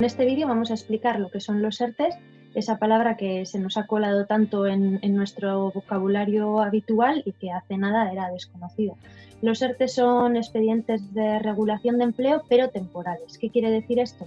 En este vídeo vamos a explicar lo que son los ERTES, esa palabra que se nos ha colado tanto en, nuestro vocabulario habitual y que hace nada era desconocida. Los ERTES son expedientes de regulación de empleo, pero temporales. ¿Qué quiere decir esto?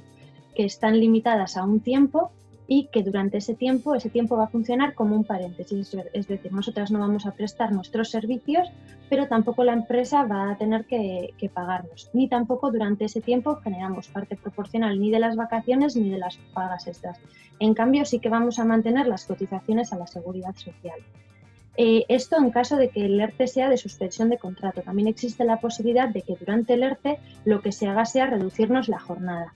Que están limitadas a un tiempo y que durante ese tiempo, ese tiempo va a funcionar como un paréntesis, es decir, nosotras no vamos a prestar nuestros servicios, pero tampoco la empresa va a tener que, pagarnos, ni tampoco durante ese tiempo generamos parte proporcional ni de las vacaciones ni de las pagas extras. En cambio, sí que vamos a mantener las cotizaciones a la seguridad social. Eh, esto en caso de que el ERTE sea de suspensión de contrato. También existe la posibilidad de que durante el ERTE lo que se haga sea reducirnos la jornada.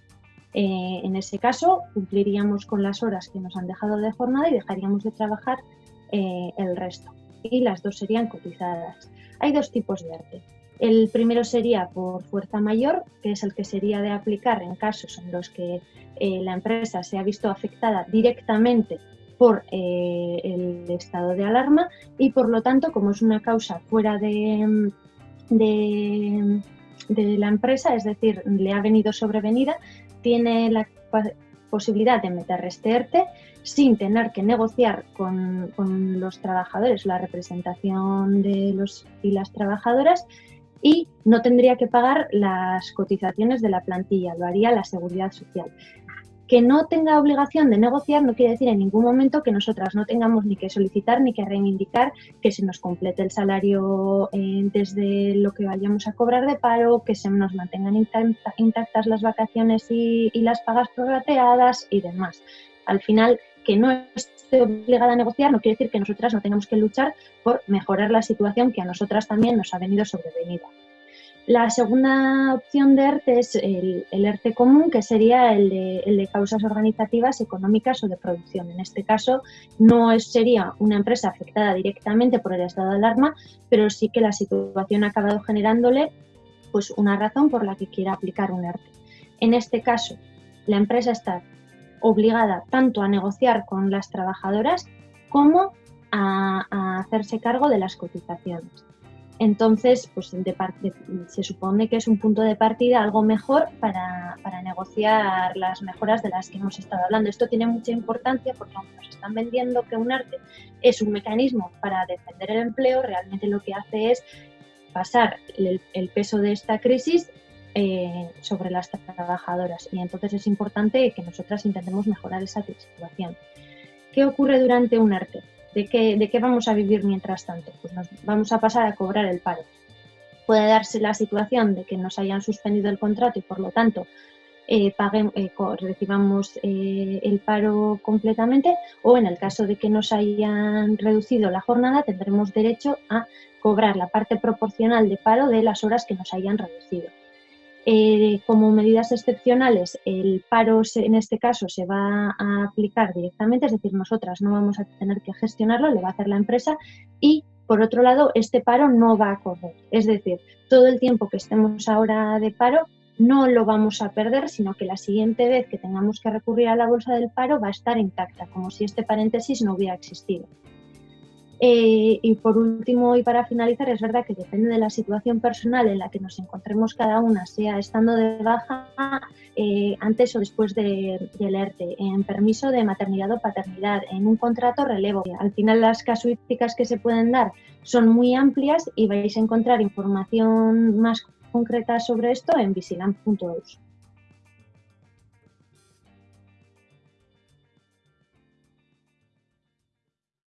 Eh, en ese caso, cumpliríamos con las horas que nos han dejado de jornada y dejaríamos de trabajar eh, el resto. Y las dos serían cotizadas. Hay dos tipos de arte. El primero sería por fuerza mayor, que es el que sería de aplicar en casos en los que eh, la empresa se ha visto afectada directamente por el estado de alarma y por lo tanto, como es una causa fuera de, de la empresa, es decir, le ha venido sobrevenida, tiene la posibilidad de meter este ERTE sin tener que negociar con, los trabajadores la representación de los y las trabajadoras y no tendría que pagar las cotizaciones de la plantilla, lo haría la seguridad social. Que no tenga obligación de negociar no quiere decir en ningún momento que nosotras no tengamos ni que solicitar ni que reivindicar que se nos complete el salario eh, desde lo que vayamos a cobrar de paro, que se nos mantengan intactas las vacaciones y, y las pagas prorrateadas y demás. Al final, que no esté obligada a negociar no quiere decir que nosotras no tengamos que luchar por mejorar la situación que a nosotras también nos ha venido sobrevenida. La segunda opción de ERTE es el, ERTE común, que sería el de, causas organizativas, económicas o de producción. En este caso, no sería una empresa afectada directamente por el estado de alarma, pero sí que la situación ha acabado generándole pues, una razón por la que quiera aplicar un ERTE. En este caso, la empresa está obligada tanto a negociar con las trabajadoras como a hacerse cargo de las cotizaciones. Entonces, pues se supone que es un punto de partida algo mejor para, negociar las mejoras de las que hemos estado hablando. Esto tiene mucha importancia porque aunque nos están vendiendo que un arte es un mecanismo para defender el empleo, realmente lo que hace es pasar el, peso de esta crisis eh, sobre las trabajadoras y entonces es importante que nosotras intentemos mejorar esa situación. ¿Qué ocurre durante un arte? ¿De qué, vamos a vivir mientras tanto? Pues nos vamos a pasar a cobrar el paro. Puede darse la situación de que nos hayan suspendido el contrato y por lo tanto eh, eh, recibamos eh, el paro completamente o en el caso de que nos hayan reducido la jornada tendremos derecho a cobrar la parte proporcional de paro de las horas que nos hayan reducido. Eh, como medidas excepcionales, el paro en este caso se va a aplicar directamente, es decir, nosotras no vamos a tener que gestionarlo, lo va a hacer la empresa y por otro lado, este paro no va a correr. Es decir, todo el tiempo que estemos ahora de paro no lo vamos a perder, sino que la siguiente vez que tengamos que recurrir a la bolsa del paro va a estar intacta, como si este paréntesis no hubiera existido. Eh, y por último y para finalizar, es verdad que depende de la situación personal en la que nos encontremos cada una, sea estando de baja eh, antes o después de, del ERTE, en permiso de maternidad o paternidad, en un contrato relevo. Al final las casuísticas que se pueden dar son muy amplias y vais a encontrar información más concreta sobre esto en vigilant.eus.